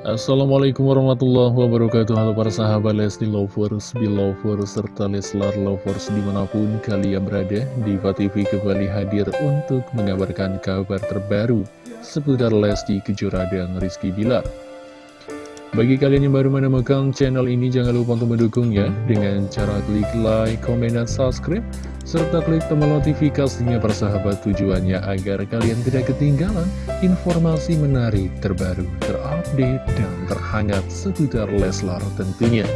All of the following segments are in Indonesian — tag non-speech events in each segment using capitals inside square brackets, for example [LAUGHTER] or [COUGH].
Assalamualaikum warahmatullahi wabarakatuh. Halo para sahabat Lesti Lovers, Belovers, serta Leslar Lovers di mana pun kalian berada Diva TV kembali hadir untuk mengabarkan kabar terbaru seputar Lesti Kejora dan Rizky Bilar bagi kalian yang baru menemukan channel ini, jangan lupa untuk mendukungnya dengan cara klik like, komen, dan subscribe, serta klik tombol notifikasinya persahabat tujuannya agar kalian tidak ketinggalan informasi menarik terbaru, terupdate, dan terhangat seputar Leslar tentunya.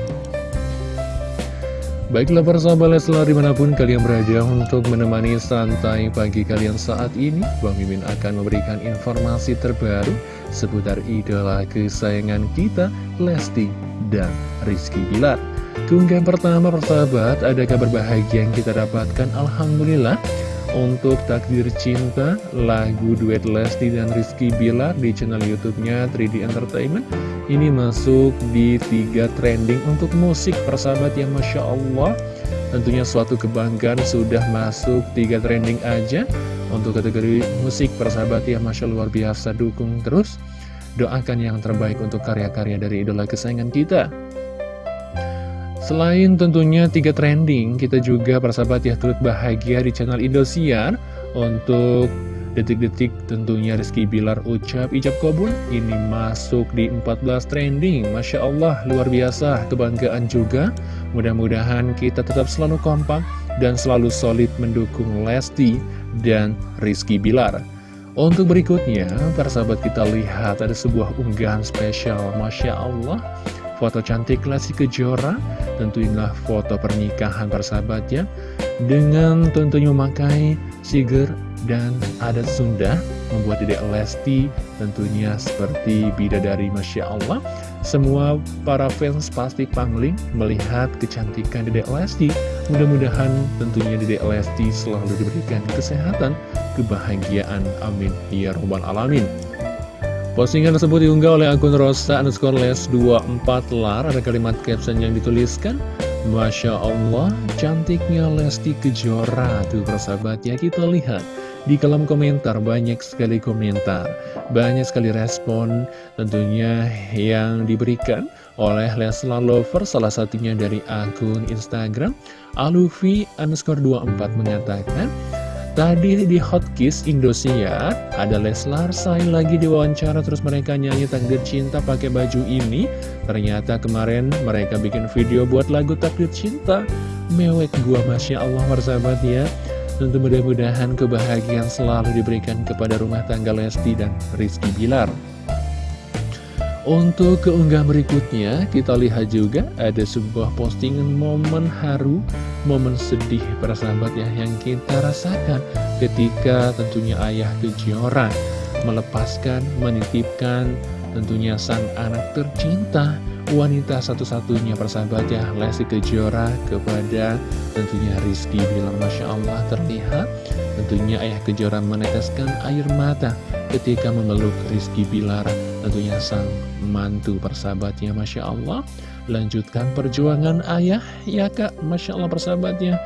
Baiklah persahabat Leslar di mana pun kalian berada untuk menemani santai pagi kalian saat ini Bang Mimin akan memberikan informasi terbaru seputar idola kesayangan kita Lesti dan Rizky Bilar. Keunggahan pertama persahabat ada kabar bahagia yang kita dapatkan Alhamdulillah untuk Takdir Cinta, lagu duet Lesti dan Rizky Bilar di channel YouTube-nya 3D Entertainment. Ini masuk di tiga trending untuk musik persahabat yang Masya Allah. Tentunya suatu kebanggaan sudah masuk tiga trending aja untuk kategori musik persahabat yang Masya luar biasa dukung terus. Doakan yang terbaik untuk karya-karya dari idola kesayangan kita. Selain tentunya tiga trending, kita juga persahabat ya turut bahagia di channel Indosiar untuk detik-detik tentunya Rizky Bilar ucap ijab kabul. Ini masuk di 14 trending. Masya Allah luar biasa. Kebanggaan juga. Mudah-mudahan kita tetap selalu kompak dan selalu solid mendukung Lesti dan Rizky Bilar. Untuk berikutnya persahabat kita lihat ada sebuah unggahan spesial. Masya Allah foto cantik Lesti Kejora Tentunya foto pernikahan persahabatnya Dengan tentunya memakai siger dan adat Sunda Membuat Dedek Lesti tentunya seperti bidadari Masya Allah. Semua para fans pasti pangling melihat kecantikan Dedek Lesti. Mudah-mudahan tentunya Dedek Lesti selalu diberikan kesehatan, kebahagiaan, amin. Ya Rabbal Alamin Postingan tersebut diunggah oleh akun Rosa underscore les 24 lar. Ada kalimat caption yang dituliskan Masya Allah, cantiknya Lesti Kejora. Tuh persahabat ya kita lihat. Di kolom komentar banyak sekali komentar. Banyak sekali respon tentunya yang diberikan oleh Leslar Lover Salah satunya dari akun Instagram. Alufi underscore 24 mengatakan Tadi di Hotkiss Indosiar ada Leslar Say lagi diwawancara terus mereka nyanyi takdir cinta pakai baju ini. Ternyata kemarin mereka bikin video buat lagu takdir cinta. Mewek gua Masya Allah persahabat ya. Tentu mudah-mudahan kebahagiaan selalu diberikan kepada rumah tangga Lesti dan Rizky Bilar. Untuk keunggah berikutnya, kita lihat juga ada sebuah postingan momen haru, momen sedih para sahabat ya yang kita rasakan ketika tentunya ayah Kejora melepaskan, menitipkan tentunya sang anak tercinta, wanita satu-satunya persahabat ya, Lesti Kejora kepada tentunya Rizky bilang Masya Allah terlihat tentunya ayah Kejora meneteskan air mata ketika memeluk Rizky Bilar tentunya sang mantu persahabatnya Masya Allah. Lanjutkan perjuangan ayah. Ya kak Masya Allah persahabatnya.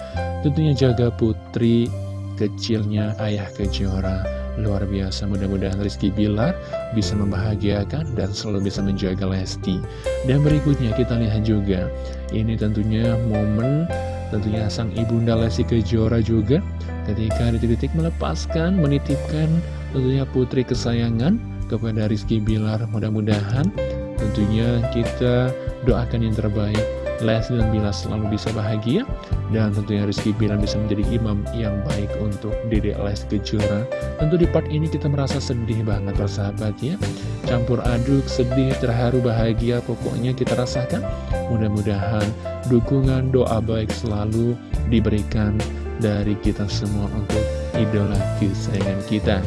Tentunya jaga putri kecilnya ayah kejora. Luar biasa mudah-mudahan Rizky Bilar bisa membahagiakan dan selalu bisa menjaga Lesti. Dan berikutnya kita lihat juga ini tentunya momen tentunya sang ibunda Lesti Kejora juga ketika detik-detik melepaskan menitipkan tentunya putri kesayangan kepada Rizky Bilar. Mudah-mudahan tentunya kita doakan yang terbaik. Leslie dan Bilar selalu bisa bahagia dan tentunya Rizky Bilar bisa menjadi imam yang baik untuk Dede Les Kejora. Tentu di part ini kita merasa sedih banget persahabat ya. Campur aduk sedih terharu bahagia pokoknya kita rasakan. Mudah-mudahan dukungan doa baik selalu diberikan dari kita semua untuk idola kesayangan kita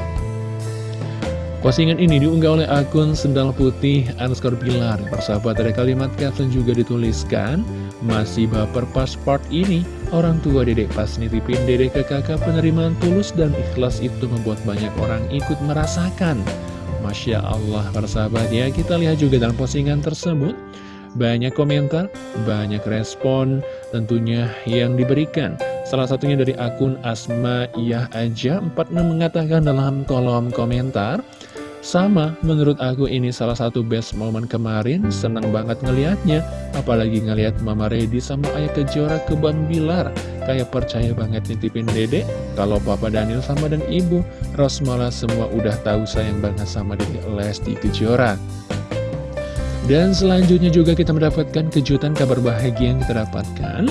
Postingan ini diunggah oleh akun Sendal Putih underscore Pilar. Persahabat ada kalimat caption juga dituliskan, masih baper pas part ini, orang tua dedek pas nitipin dedek ke kakak penerimaan tulus dan ikhlas itu membuat banyak orang ikut merasakan. Masya Allah persahabat ya, kita lihat juga dalam postingan tersebut, banyak komentar, banyak respon tentunya yang diberikan. Salah satunya dari akun Asma Iyah Aja 46 mengatakan dalam kolom komentar, Sama, menurut aku ini salah satu best moment kemarin, senang banget ngelihatnya. Apalagi ngelihat Mama Redi sama Ayah Kejora ke Bang Bilar. Kayak percaya banget nitipin dedek, kalau Papa Daniel sama dan Ibu, Rosmala semua udah tahu sayang banget sama dedek Lesti Kejora. Dan selanjutnya juga kita mendapatkan kejutan kabar bahagia yang kita dapatkan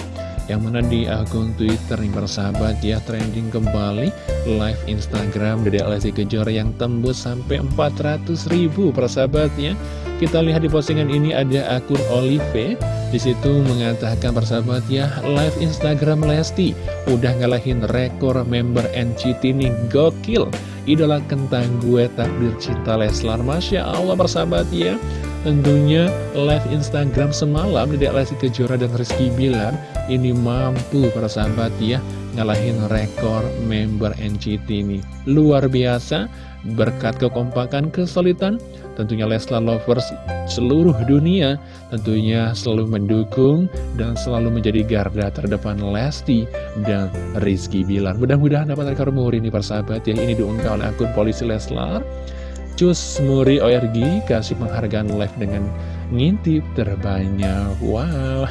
yang mana di akun Twitter nih persahabat ya trending kembali. Live Instagram Dede Lesti Kejora yang tembus sampai 400 ribu persahabat ya. Kita lihat di postingan ini ada akun Olive. Di situ mengatakan persahabat ya live Instagram Lesti udah ngalahin rekor member NCT nih gokil idola kentang gue takdir cinta Leslar Masya Allah persahabat ya Tentunya live Instagram semalam Dedek Lesti Kejora dan Rizky Bilar ini mampu para sahabat ya ngalahin rekor member NCT ini. Luar biasa, berkat kekompakan kesulitan, tentunya Leslar Lovers seluruh dunia tentunya selalu mendukung dan selalu menjadi garda terdepan Lesti dan Rizky Bilar. Mudah-mudahan dapat rekor muri ini para sahabat yang ini oleh akun polisi Leslar. Cus Muri ORG kasih penghargaan live dengan ngintip terbanyak. Wow.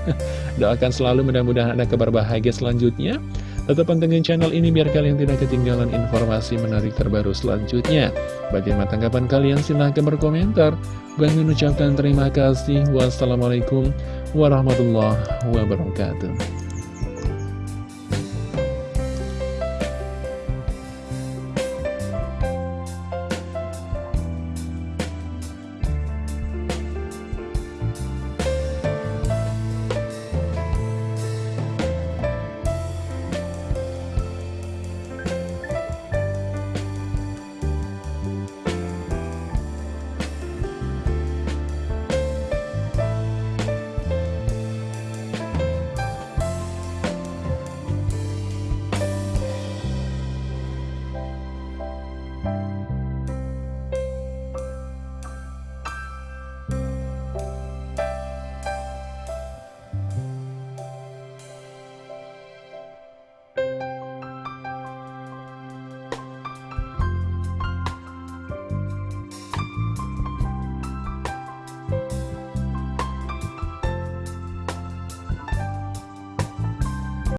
[LAUGHS] Doakan selalu mudah-mudahan ada kabar bahagia selanjutnya. Tetap pantengin channel ini biar kalian tidak ketinggalan informasi menarik terbaru selanjutnya. Bagaimana tanggapan kalian? Silahkan berkomentar. Bang mengucapkan terima kasih. Wassalamualaikum warahmatullahi wabarakatuh